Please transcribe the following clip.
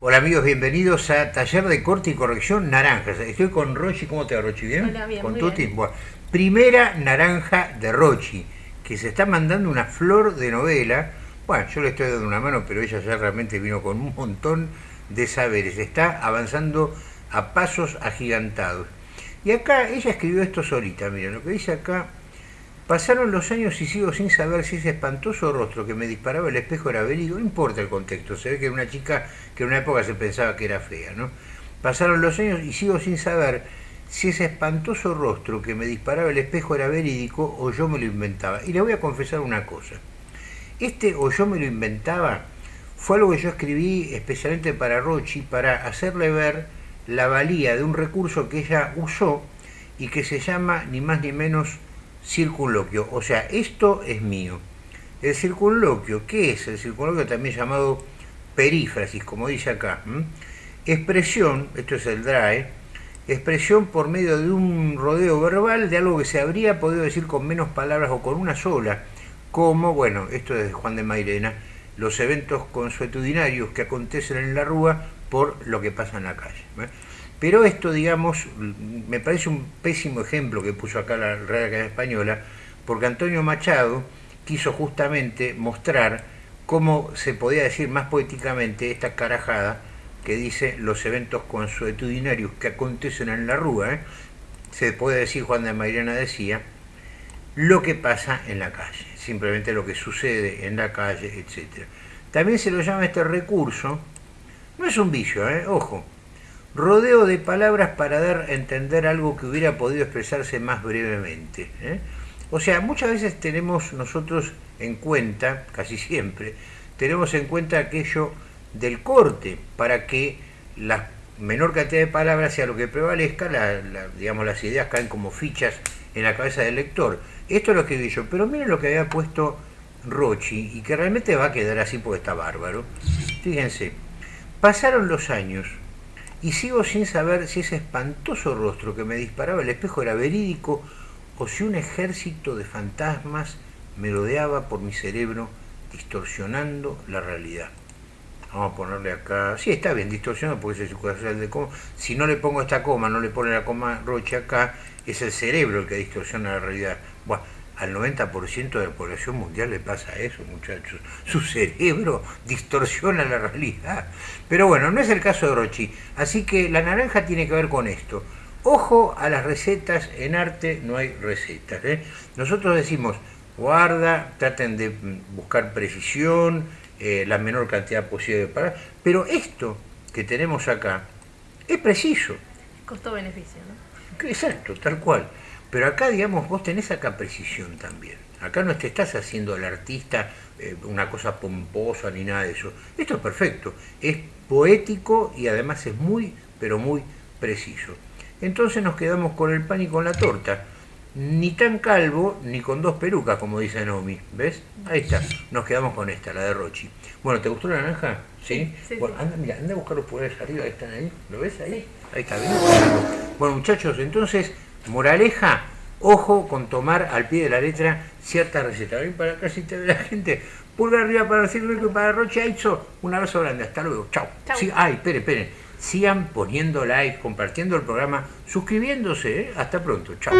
Hola amigos, bienvenidos a Taller de Corte y Corrección Naranjas. Estoy con Rochi, ¿cómo te va Rochi? ¿Bien? Hola, bien, Con muy Tuti. bien. Bueno, primera naranja de Rochi, que se está mandando una flor de novela. Bueno, yo le estoy dando una mano, pero ella ya realmente vino con un montón de saberes. Está avanzando a pasos agigantados. Y acá ella escribió esto solita, miren, lo que dice acá. Pasaron los años y sigo sin saber si ese espantoso rostro que me disparaba el espejo era verídico. No importa el contexto, se ve que era una chica que en una época se pensaba que era fea, ¿no? Pasaron los años y sigo sin saber si ese espantoso rostro que me disparaba el espejo era verídico o yo me lo inventaba. Y le voy a confesar una cosa. Este o yo me lo inventaba fue algo que yo escribí especialmente para Rochi para hacerle ver la valía de un recurso que ella usó y que se llama ni más ni menos circunloquio. O sea, esto es mío. El circunloquio, ¿qué es? El circunloquio también llamado perífrasis, como dice acá. Expresión, esto es el DRAE, expresión por medio de un rodeo verbal de algo que se habría podido decir con menos palabras o con una sola, como, bueno, esto es de Juan de Mairena, los eventos consuetudinarios que acontecen en la Rúa por lo que pasa en la calle. Pero esto, digamos, me parece un pésimo ejemplo que puso acá la Real Academia Española, porque Antonio Machado quiso justamente mostrar cómo se podía decir más poéticamente esta carajada que dice los eventos consuetudinarios que acontecen en la Rúa. ¿eh? Se puede decir, Juan de Mairena decía, lo que pasa en la calle, simplemente lo que sucede en la calle, etc. También se lo llama este recurso, no es un vicio, ¿eh? ojo, rodeo de palabras para dar a entender algo que hubiera podido expresarse más brevemente. ¿eh? O sea, muchas veces tenemos nosotros en cuenta, casi siempre, tenemos en cuenta aquello del corte para que la menor cantidad de palabras sea lo que prevalezca, digamos las ideas caen como fichas en la cabeza del lector. Esto es lo que vi yo, pero miren lo que había puesto Rochi y que realmente va a quedar así porque está bárbaro. Fíjense, pasaron los años y sigo sin saber si ese espantoso rostro que me disparaba el espejo era verídico o si un ejército de fantasmas merodeaba por mi cerebro distorsionando la realidad. Vamos a ponerle acá, sí está bien, distorsionado porque es el circulación de coma. Si no le pongo esta coma, no le pone la coma Roche acá, es el cerebro el que distorsiona la realidad. Bueno, al 90% de la población mundial le pasa eso, muchachos. Su cerebro distorsiona la realidad. Pero bueno, no es el caso de Rochi. Así que la naranja tiene que ver con esto. Ojo a las recetas, en arte no hay recetas. ¿eh? Nosotros decimos, guarda, traten de buscar precisión, eh, la menor cantidad posible de palabras. Pero esto que tenemos acá es preciso. Costo-beneficio, ¿no? Exacto, tal cual. Pero acá, digamos, vos tenés acá precisión también. Acá no te estás haciendo al artista eh, una cosa pomposa ni nada de eso. Esto es perfecto. Es poético y además es muy, pero muy preciso. Entonces nos quedamos con el pan y con la torta. Ni tan calvo, ni con dos pelucas, como dice Nomi. ¿Ves? Ahí está. Nos quedamos con esta, la de Rochi. Bueno, ¿te gustó la naranja? ¿Sí? Sí, bueno, sí. anda, mira, anda a buscar los poderes arriba, ahí están ahí. ¿Lo ves ahí? Ahí está, bien. Bueno, muchachos, entonces, moraleja, ojo con tomar al pie de la letra cierta receta. Ven para acá si te ve la gente. Pulgar arriba para circo y para Roche Aizo. Un abrazo grande, hasta luego. Chao. Sí, ay, esperen, esperen. Sigan poniendo like, compartiendo el programa, suscribiéndose. ¿eh? Hasta pronto. Chao.